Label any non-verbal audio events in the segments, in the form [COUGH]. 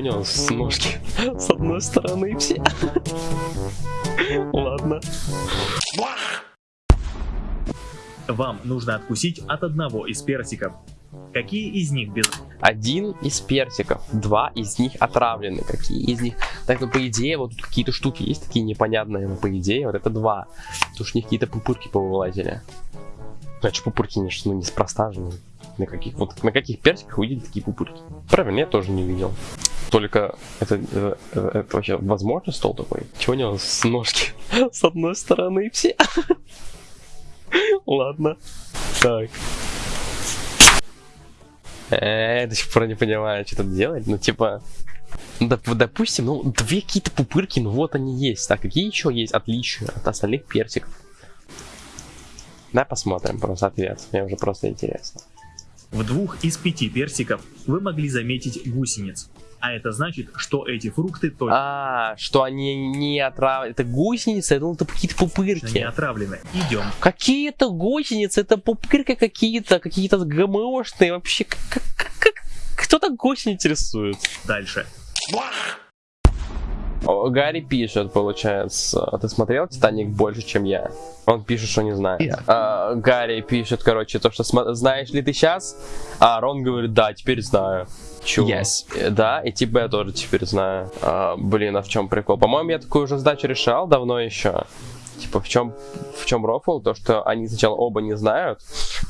Него с ножки? [LAUGHS] С одной стороны все. [LAUGHS] Ладно. Вам нужно откусить от одного из персиков. Какие из них без... Один из персиков, два из них отравлены. Какие из них? Так, ну по идее, вот тут какие-то штуки есть такие непонятные, но по идее вот это два. Потому что у них какие-то пупырки повылазили. Значит, пупырки не, ну, неспроста же. На каких, вот, на каких персиках видите такие пупырки? Правильно, я тоже не видел. Только это, это, это вообще возможно стол такой? Чего у него с ножки [LAUGHS] с одной стороны все? [LAUGHS] Ладно. Так. Э, до сих пор не понимаю, что тут делать. Ну, типа, доп допустим, ну, две какие-то пупырки, ну вот они есть. А какие еще есть отличия от остальных персиков? Да, посмотрим просто ответ. Мне уже просто интересно. В двух из пяти персиков вы могли заметить гусениц. А это значит, что эти фрукты точно А, что они не отравлены. Это гусеницы, я думал, это какие-то не пупырки. отравлены. Идем. Какие-то гусеницы, это пупырки какие-то, какие-то ГМОшные вообще. Как, как, как- кто так гусениц интересует? Дальше. О, Гарри пишет, получается. А Ты смотрел Титаник больше, чем я? Он пишет, что не знает. Yeah. А, Гарри пишет, короче, то, что знаешь ли ты сейчас? А Рон говорит, да, теперь знаю. Чего? Yes. Э, Да, и типа я тоже теперь знаю. А, блин, а в чем прикол? По-моему, я такую уже задачу решал давно еще. Типа, в чем, в чем рофл? То, что они сначала оба не знают.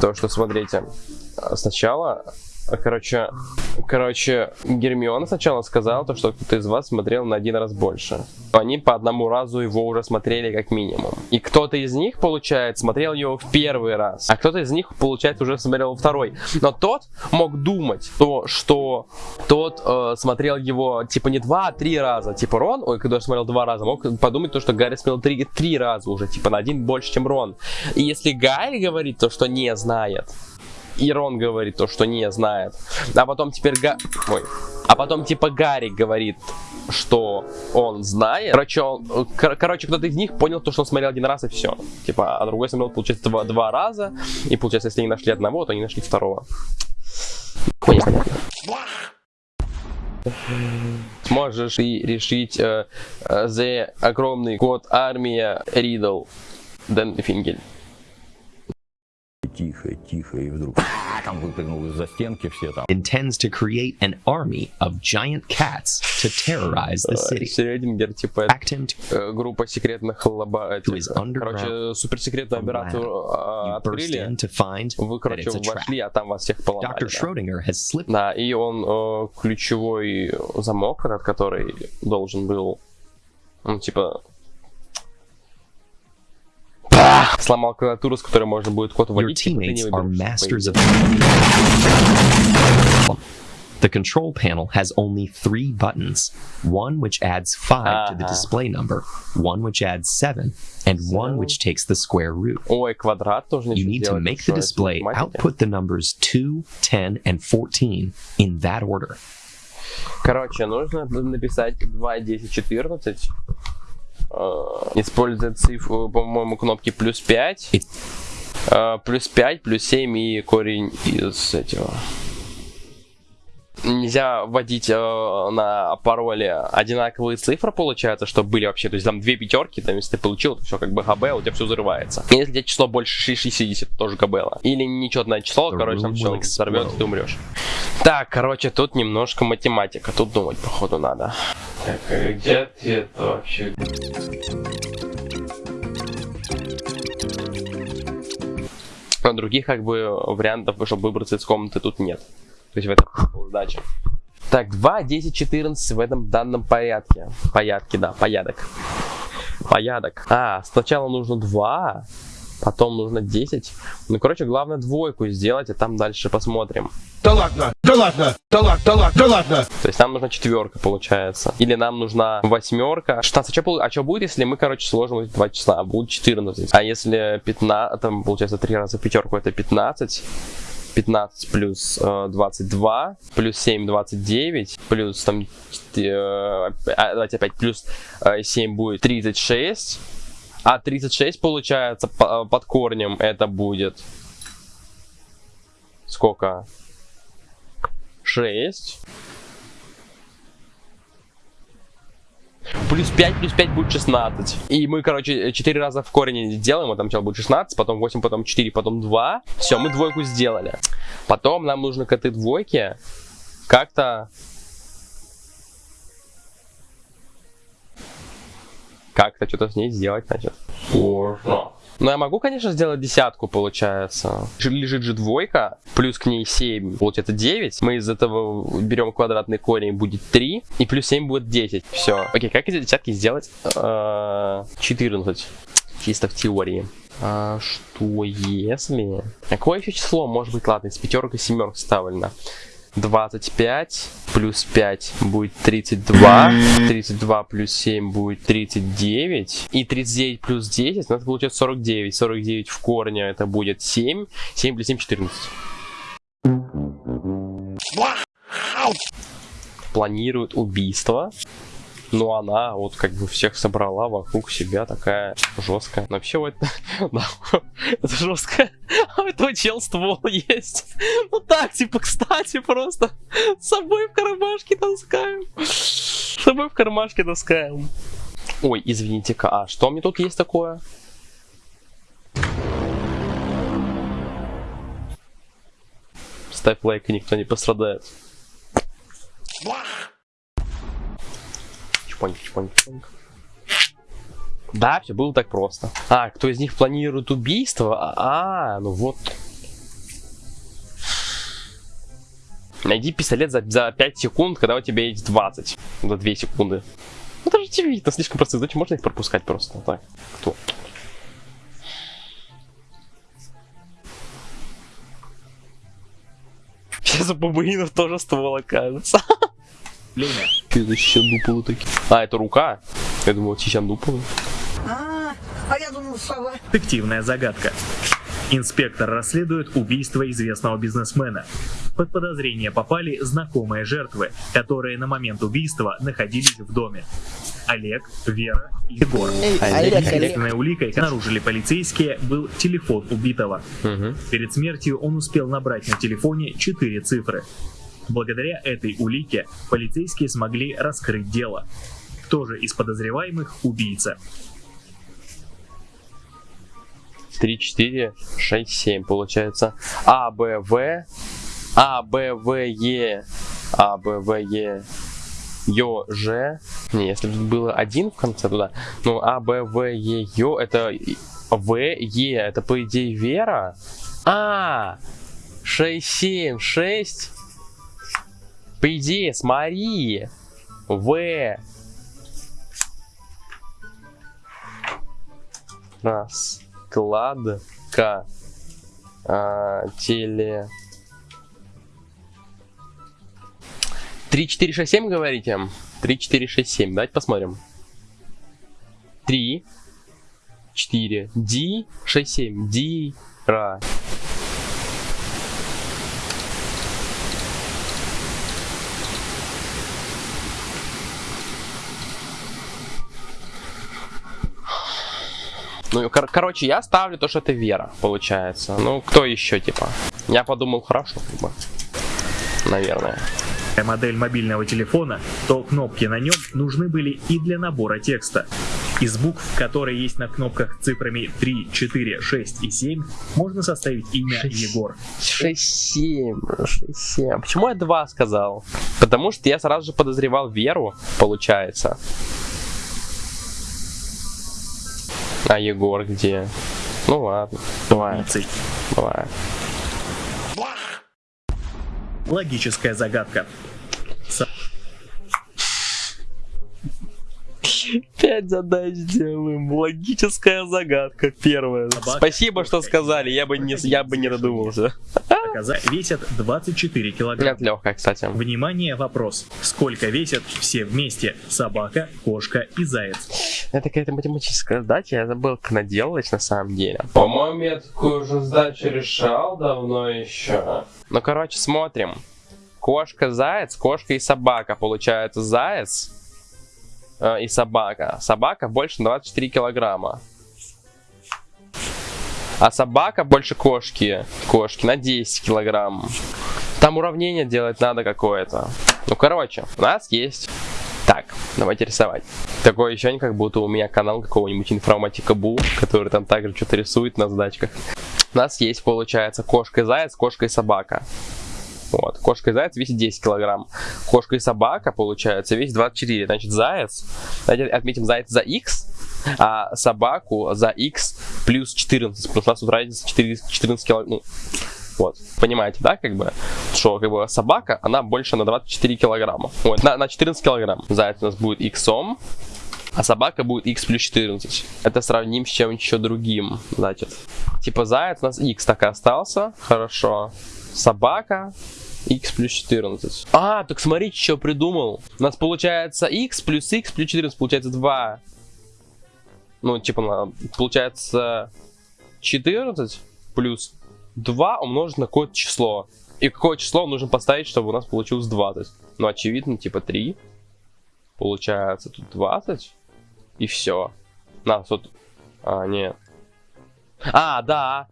То, что, смотрите, сначала, короче, короче, Гермиона сначала сказала, то, что кто-то из вас смотрел на один раз больше. Они по одному разу его уже смотрели как минимум. И кто-то из них, получается, смотрел его в первый раз. А кто-то из них, получается, уже смотрел второй. Но тот мог думать, то, что тот э, смотрел его, типа, не два, а три раза. Типа Рон, ой, когда смотрел два раза, мог подумать то, что Гарри смотрел три, три раза уже, типа, на один больше, чем Рон. И если Гарри говорит то, что не знает, и Рон говорит то, что не знает. А потом теперь Га... Ой. А потом типа Гарри говорит, что он знает. Короче, он... кор- короче кто-то из них понял то, что он смотрел один раз и все. Типа, а другой смотрел, получается, два, два раза. И получается, если они нашли одного, то они нашли второго. Ой, непонятно. Сможешь и решить э, э, за огромный код армия Ридл Дэн Фингель. Тихо, тихо, и вдруг «А, [LAUGHS] там выпрыгнул из-за стенки все там. intends to create an army of giant cats to terrorize the city. Шрёдингер, типа, him to э, группа секретных лаба... his underground короче, суперсекретную операцию открыли. in to find Вы, короче, вошли, а там вас всех поломали. Dr. да. Schrodinger has slipped Да, и он э, ключевой замок, этот, который должен был, ну, типа, сломал клавиатуру, с которой можно будет код Your вводить. типа, ты не teammates are выберешь, masters по of. идее. The control panel has only three buttons one which adds 5 to the Uh-huh. display number, one which adds 7, and one which takes the square root. Ой, квадрат тоже You ничего need to делать, make что the это display математика. output the numbers 2, 10, and 14 in that order. Короче, нужно написать 2, 10, 14. Э, Используя цифру, по-моему, кнопки плюс 5. It- э, Плюс 5, плюс 7 и корень из этого. Нельзя вводить э, на пароле одинаковые цифры, получается, чтобы были вообще. То есть там две пятерки, там, если ты получил, то все как бы ГБ, у тебя все взрывается. И если у тебя число больше 60, то тоже ГБ. Или нечетное число, The короче, там will взорвет, explode. ты умрешь. Так, короче, тут немножко математика. Тут думать, походу, надо. Так, а где ответ вообще? Но других, как бы, вариантов, чтобы выбраться из комнаты, тут нет. То есть в этом задача. Так, 2, 10, 14 в этом данном порядке. Порядке, да, порядок. Порядок. А, сначала нужно 2, потом нужно 10. Ну, короче, главное двойку сделать, а там дальше посмотрим. Да ладно, да ладно, да ладно, да ладно, да ладно. То есть нам нужна четверка, получается. Или нам нужна восьмерка. 16. А что, а что будет, если мы, короче, сложим эти два числа? А будет 14. А если 15, там, получается, 3 раза пятерку, это 15. 15 плюс э, 22, плюс 7, 29, плюс там, э, а, давайте опять, плюс э, 7 будет 36, а 36 получается по- под корнем это будет сколько? 6. Плюс 5, плюс 5 будет 16. И мы, короче, 4 раза в корень делаем, вот там сначала будет 16, потом 8, потом 4, потом 2. Все, мы двойку сделали. Потом нам нужно к этой двойке как-то... Как-то что-то с ней сделать, значит. Можно. Ну, я могу, конечно, сделать десятку, получается. Лежит же двойка, плюс к ней 7, получается 9. Мы из этого берем квадратный корень, будет 3. И плюс 7 будет 10. Все. Окей, как эти десятки сделать? Э, 14. Чисто в теории. А что если... Какое еще число может быть, ладно, из пятерок и семерок вставлено? 25 плюс 5 будет 32. 32 плюс 7 будет 39. И 39 плюс 10, ну, это получается 49. 49 в корне это будет 7. 7 плюс 7 14. Планирует убийство. Но она вот как бы всех собрала вокруг себя такая жесткая. Но вообще вот [LAUGHS] это жестко. [LAUGHS] А у этого чел ствол есть. Ну так, типа, кстати, просто с собой в кармашке таскаем. С собой в кармашке таскаем. Ой, извините-ка, а что мне тут есть такое? Ставь лайк, и никто не пострадает. Чпоньк, чпоньк, чпоньк. Да, все было так просто. А, кто из них планирует убийство? А, ну вот. Найди пистолет за, за 5 секунд, когда у тебя есть 20. За 2 секунды. Ну, это же очевидно, слишком простые задачи, можно их пропускать просто. Так, кто? Сейчас у бабуинов тоже ствол окажется. [LAUGHS] Время. Что это щандуполы такие? А, это рука? Я думал, щандуполы. А, а я думал, сова. Фиктивная загадка. Инспектор расследует убийство известного бизнесмена. Под подозрение попали знакомые жертвы, которые на момент убийства находились в доме. Олег, Вера и Егор. Единственной уликой, обнаружили полицейские, был телефон убитого. Угу. Перед смертью он успел набрать на телефоне 4 цифры. Благодаря этой улике полицейские смогли раскрыть дело. Кто же из подозреваемых убийца? 3, 4, 6, 7 получается. А, Б, В. А, Б, В, Е. А, Б, В, Е. Ё, Ж. Не, если бы было один в конце туда. Ну, А, Б, В, Е, Ё. Это В, Е. Это, по идее, Вера. А, 6, 7, 6. По идее, смотри. В. Раскладка. А, теле... 3, 4, 6, 7 говорите? 3, 4, 6, 7. Давайте посмотрим. 3, 4, Ди, 6, 7. Ди, Ра. Ну, кор- короче, я ставлю то, что это Вера, получается. Ну, кто еще, типа? Я подумал, хорошо, бы. Наверное. модель мобильного телефона, то кнопки на нем нужны были и для набора текста. Из букв, которые есть на кнопках цифрами 3, 4, 6 и 7, можно составить имя Шесть. Егор. 6-7, 6-7. Почему я 2 сказал? Потому что я сразу же подозревал Веру, получается. А Егор где? Ну ладно, бывает, бывает. Логическая загадка. Пять задач делаем. Логическая загадка первая. Собака. Спасибо, что сказали. Я бы не, я бы не додумался. Оказа- Весят 24 килограмма. Это легкая, кстати. Внимание, вопрос. Сколько весят все вместе? Собака, кошка и заяц. Это какая-то математическая задача, я забыл, как она делалась на самом деле. По-моему, я такую уже задачу решал давно еще. Ну, короче, смотрим. Кошка, заяц, кошка и собака. Получается заяц и собака. Собака больше на 24 килограмма. А собака больше кошки. Кошки на 10 килограмм. Там уравнение делать надо какое-то. Ну, короче, у нас есть Так, давайте рисовать. Такое ощущение, как будто у меня канал какого-нибудь информатика Бу, который там также что-то рисует на сдачках. У нас есть, получается, кошка и заяц, кошка и собака. Вот. Кошка и заяц весит 10 килограмм. Кошка и собака, получается, весит 24. Значит, заяц, давайте отметим заяц за x, а собаку за x плюс 14. Потому что у нас тут разница 4, 14 килограмм. Ну, вот, понимаете, да, как бы, что как бы собака, она больше на 24 килограмма. Вот, на, на 14 килограмм. Заяц у нас будет иксом, а собака будет x плюс 14. Это сравним с чем-нибудь еще другим, значит. Типа заяц у нас x так и остался, хорошо. Собака x плюс 14. А, так смотрите, что придумал. У нас получается x плюс x плюс 14, получается 2. Ну, типа, получается 14 плюс 2 умножить на какое-то число. И какое число нужно поставить, чтобы у нас получилось 20. Ну, очевидно, типа 3. Получается тут 20. И все. На, тут... А, нет. А, да.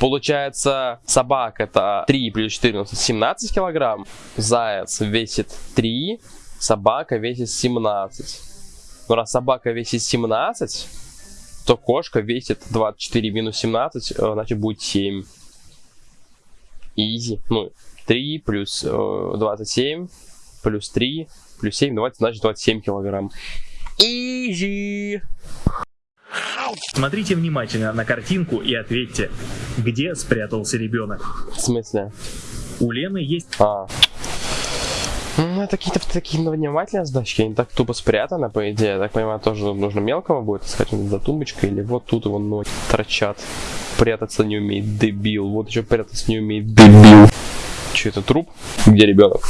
Получается, собака это 3 плюс 14, 17 килограмм. Заяц весит 3, собака весит 17. Но раз собака весит 17, то кошка весит 24 минус 17, э, значит будет 7. Изи. Ну, 3 плюс э, 27, плюс 3, плюс 7, 20, значит 27 килограмм. Изи. Смотрите внимательно на картинку и ответьте, где спрятался ребенок. В смысле? У Лены есть А. Ну, это какие-то такие внимательные сдачки, они так тупо спрятаны, по идее. Я так понимаю, тоже нужно мелкого будет искать за тумбочкой, или вот тут его ноги торчат. Прятаться не умеет, дебил. Вот еще прятаться не умеет, дебил. Че это труп? Где ребенок?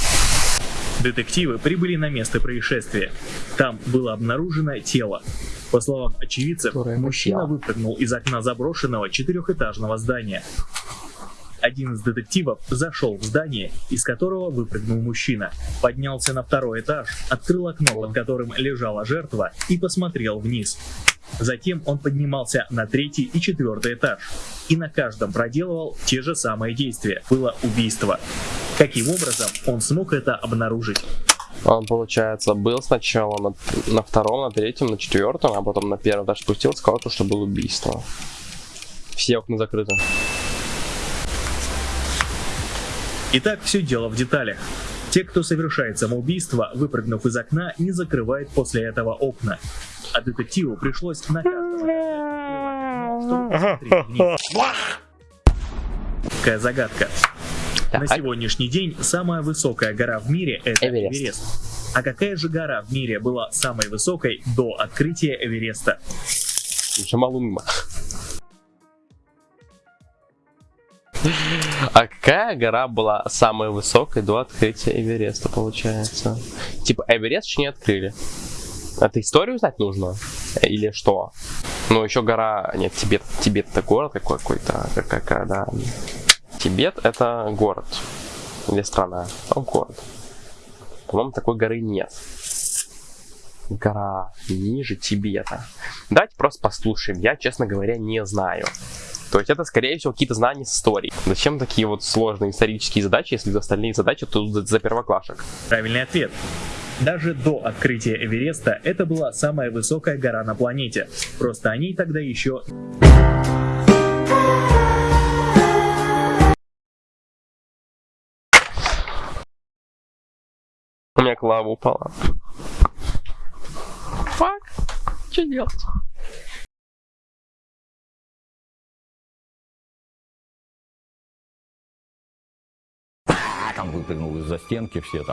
Детективы прибыли на место происшествия. Там было обнаружено тело. По словам очевидцев, мужчина. выпрыгнул из окна заброшенного четырехэтажного здания. Один из детективов зашел в здание, из которого выпрыгнул мужчина, поднялся на второй этаж, открыл окно, под которым лежала жертва, и посмотрел вниз. Затем он поднимался на третий и четвертый этаж, и на каждом проделывал те же самые действия. Было убийство. Каким образом он смог это обнаружить? Он, получается, был сначала на, на втором, на третьем, на четвертом, а потом на первом этаж спустился, сказал, что было убийство. Все окна закрыты. Итак, все дело в деталях. Те, кто совершает самоубийство, выпрыгнув из окна, не закрывает после этого окна. А детективу пришлось на каждом вниз. Какая загадка. На Так. сегодняшний день самая высокая гора в мире это Эверест. Эверест. А какая же гора в мире была самой высокой до открытия Эвереста? Джамалунма. А какая гора была самой высокой до открытия Эвереста, получается? Типа, Эверест еще не открыли. Это историю знать нужно? Или что? Ну, еще гора... Нет, Тибет. Тибет это город какой- какой-то. Как, какая, да. Тибет это город. Или страна. А город. По-моему, такой горы нет. Гора ниже Тибета. Давайте просто послушаем. Я, честно говоря, не знаю. То есть это, скорее всего, какие-то знания с историей. Зачем такие вот сложные исторические задачи, если остальные задачи тут за, за первоклашек? Правильный ответ. Даже до открытия Эвереста это была самая высокая гора на планете. Просто о ней тогда еще У меня клава упала. Фак. Что делать? Там выпрыгнул из-за стенки все там.